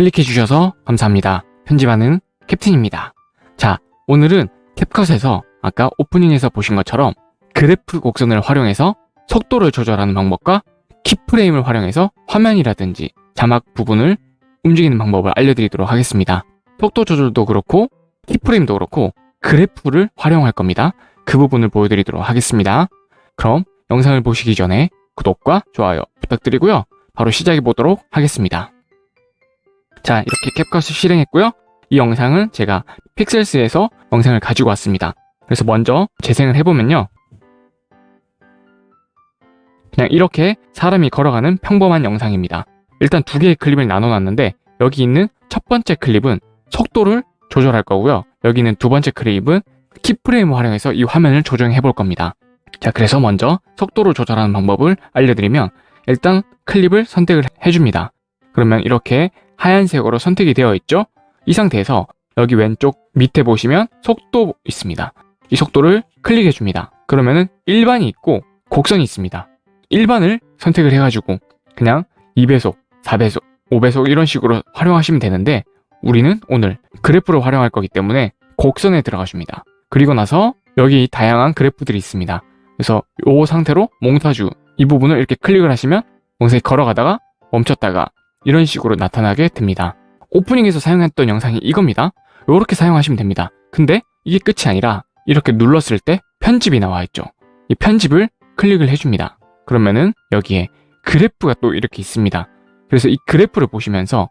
클릭해 주셔서 감사합니다. 편집하는 캡틴입니다. 자, 오늘은 캡컷에서 아까 오프닝에서 보신 것처럼 그래프 곡선을 활용해서 속도를 조절하는 방법과 키프레임을 활용해서 화면이라든지 자막 부분을 움직이는 방법을 알려드리도록 하겠습니다. 속도 조절도 그렇고 키프레임도 그렇고 그래프를 활용할 겁니다. 그 부분을 보여드리도록 하겠습니다. 그럼 영상을 보시기 전에 구독과 좋아요 부탁드리고요. 바로 시작해 보도록 하겠습니다. 자, 이렇게 캡컷을 실행했고요. 이 영상은 제가 픽셀스에서 영상을 가지고 왔습니다. 그래서 먼저 재생을 해보면요. 그냥 이렇게 사람이 걸어가는 평범한 영상입니다. 일단 두 개의 클립을 나눠놨는데 여기 있는 첫 번째 클립은 속도를 조절할 거고요. 여기 있는 두 번째 클립은 키프레임을 활용해서 이 화면을 조정해 볼 겁니다. 자, 그래서 먼저 속도를 조절하는 방법을 알려드리면 일단 클립을 선택을 해줍니다. 그러면 이렇게 하얀색으로 선택이 되어 있죠? 이 상태에서 여기 왼쪽 밑에 보시면 속도 있습니다. 이 속도를 클릭해 줍니다. 그러면은 일반이 있고 곡선이 있습니다. 일반을 선택을 해가지고 그냥 2배속, 4배속, 5배속 이런 식으로 활용하시면 되는데 우리는 오늘 그래프를 활용할 거기 때문에 곡선에 들어가 줍니다. 그리고 나서 여기 다양한 그래프들이 있습니다. 그래서 이 상태로 몽타주 이 부분을 이렇게 클릭을 하시면 몽타주 걸어가다가 멈췄다가 이런 식으로 나타나게 됩니다. 오프닝에서 사용했던 영상이 이겁니다. 이렇게 사용하시면 됩니다. 근데 이게 끝이 아니라 이렇게 눌렀을 때 편집이 나와 있죠. 이 편집을 클릭을 해줍니다. 그러면은 여기에 그래프가 또 이렇게 있습니다. 그래서 이 그래프를 보시면서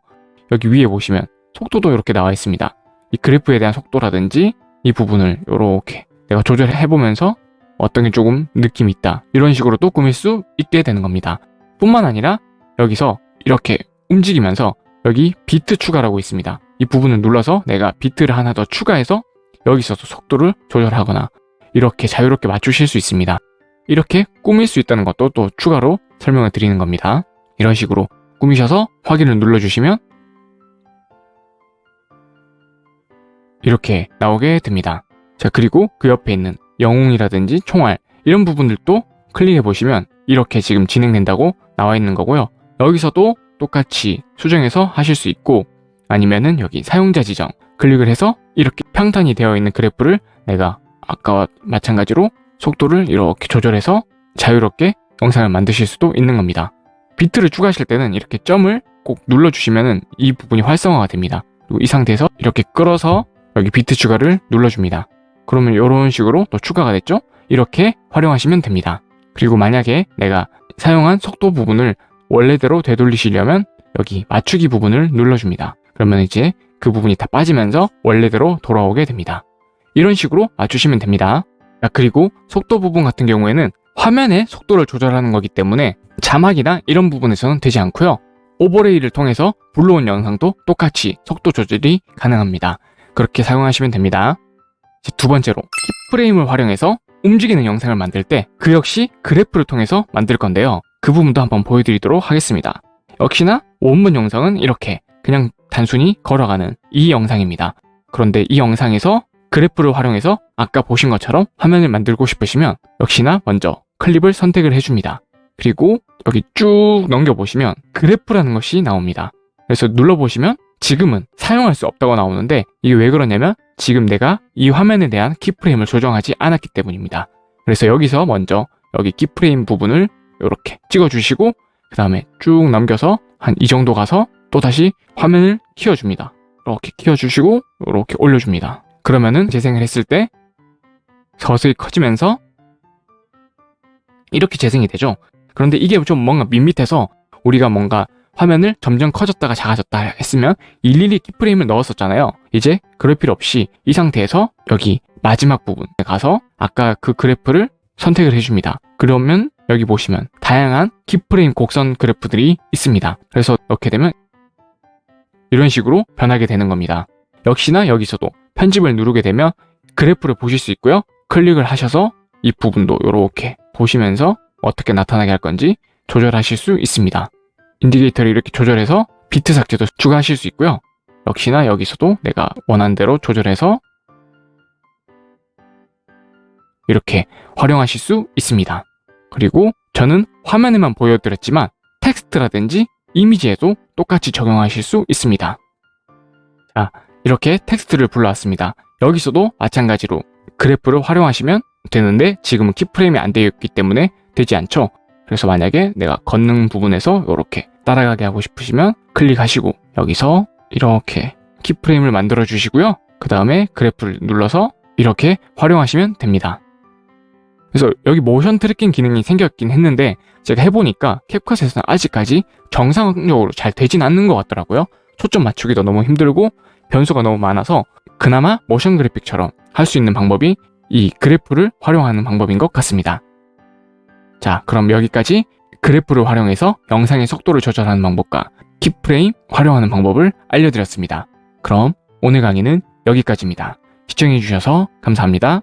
여기 위에 보시면 속도도 이렇게 나와 있습니다. 이 그래프에 대한 속도라든지 이 부분을 이렇게 내가 조절해 보면서 어떤 게 조금 느낌이 있다. 이런 식으로 또 꾸밀 수 있게 되는 겁니다. 뿐만 아니라 여기서 이렇게 움직이면서 여기 비트 추가라고 있습니다. 이 부분을 눌러서 내가 비트를 하나 더 추가해서 여기서도 속도를 조절하거나 이렇게 자유롭게 맞추실 수 있습니다. 이렇게 꾸밀 수 있다는 것도 또 추가로 설명을 드리는 겁니다. 이런 식으로 꾸미셔서 확인을 눌러주시면 이렇게 나오게 됩니다. 자 그리고 그 옆에 있는 영웅이라든지 총알 이런 부분들도 클릭해 보시면 이렇게 지금 진행된다고 나와 있는 거고요. 여기서도 똑같이 수정해서 하실 수 있고 아니면은 여기 사용자 지정 클릭을 해서 이렇게 평탄이 되어 있는 그래프를 내가 아까와 마찬가지로 속도를 이렇게 조절해서 자유롭게 영상을 만드실 수도 있는 겁니다. 비트를 추가하실 때는 이렇게 점을 꼭 눌러주시면 이 부분이 활성화가 됩니다. 그리고 이 상태에서 이렇게 끌어서 여기 비트 추가를 눌러줍니다. 그러면 이런 식으로 또 추가가 됐죠? 이렇게 활용하시면 됩니다. 그리고 만약에 내가 사용한 속도 부분을 원래대로 되돌리시려면 여기 맞추기 부분을 눌러줍니다. 그러면 이제 그 부분이 다 빠지면서 원래대로 돌아오게 됩니다. 이런 식으로 맞추시면 됩니다. 그리고 속도 부분 같은 경우에는 화면의 속도를 조절하는 거기 때문에 자막이나 이런 부분에서는 되지 않고요. 오버레이를 통해서 불러온 영상도 똑같이 속도 조절이 가능합니다. 그렇게 사용하시면 됩니다. 두 번째로 키프레임을 활용해서 움직이는 영상을 만들 때 그 역시 그래프를 통해서 만들 건데요. 그 부분도 한번 보여드리도록 하겠습니다. 역시나 원문 영상은 이렇게 그냥 단순히 걸어가는 이 영상입니다. 그런데 이 영상에서 그래프를 활용해서 아까 보신 것처럼 화면을 만들고 싶으시면 역시나 먼저 클립을 선택을 해줍니다. 그리고 여기 쭉 넘겨보시면 그래프라는 것이 나옵니다. 그래서 눌러보시면 지금은 사용할 수 없다고 나오는데 이게 왜 그러냐면 지금 내가 이 화면에 대한 키프레임을 조정하지 않았기 때문입니다. 그래서 여기서 먼저 여기 키프레임 부분을 이렇게 찍어주시고 그 다음에 쭉 넘겨서 한 이 정도 가서 또다시 화면을 키워줍니다. 이렇게 키워주시고 이렇게 올려줍니다. 그러면은 재생을 했을 때 서서히 커지면서 이렇게 재생이 되죠. 그런데 이게 좀 뭔가 밋밋해서 우리가 뭔가 화면을 점점 커졌다가 작아졌다 했으면 일일이 키프레임을 넣었었잖아요. 이제 그럴 필요 없이 이 상태에서 여기 마지막 부분에 가서 아까 그 그래프를 선택을 해줍니다. 그러면 여기 보시면 다양한 키프레임 곡선 그래프들이 있습니다. 그래서 넣게 되면 이런 식으로 변하게 되는 겁니다. 역시나 여기서도 편집을 누르게 되면 그래프를 보실 수 있고요. 클릭을 하셔서 이 부분도 이렇게 보시면서 어떻게 나타나게 할 건지 조절하실 수 있습니다. indicator를 이렇게 조절해서 비트 삭제도 추가하실 수 있고요. 역시나 여기서도 내가 원하는 대로 조절해서 이렇게 활용하실 수 있습니다. 그리고 저는 화면에만 보여드렸지만 텍스트라든지 이미지에도 똑같이 적용하실 수 있습니다. 자, 이렇게 텍스트를 불러왔습니다. 여기서도 마찬가지로 그래프를 활용하시면 되는데 지금은 keyframe이 안 되어 있기 때문에 되지 않죠. 그래서 만약에 내가 걷는 부분에서 이렇게 따라가게 하고 싶으시면 클릭하시고 여기서 이렇게 keyframe을 만들어 주시고요. 그 다음에 그래프를 눌러서 이렇게 활용하시면 됩니다. 그래서 여기 motion tracking 기능이 생겼긴 했는데 제가 해보니까 캡컷에서는 아직까지 정상적으로 잘 되진 않는 것 같더라고요. 초점 맞추기도 너무 힘들고 변수가 너무 많아서 그나마 motion graphic처럼 할 수 있는 방법이 이 그래프를 활용하는 방법인 것 같습니다. 자, 그럼 여기까지 그래프를 활용해서 영상의 속도를 조절하는 방법과 keyframe 활용하는 방법을 알려드렸습니다. 그럼 오늘 강의는 여기까지입니다. 시청해주셔서 감사합니다.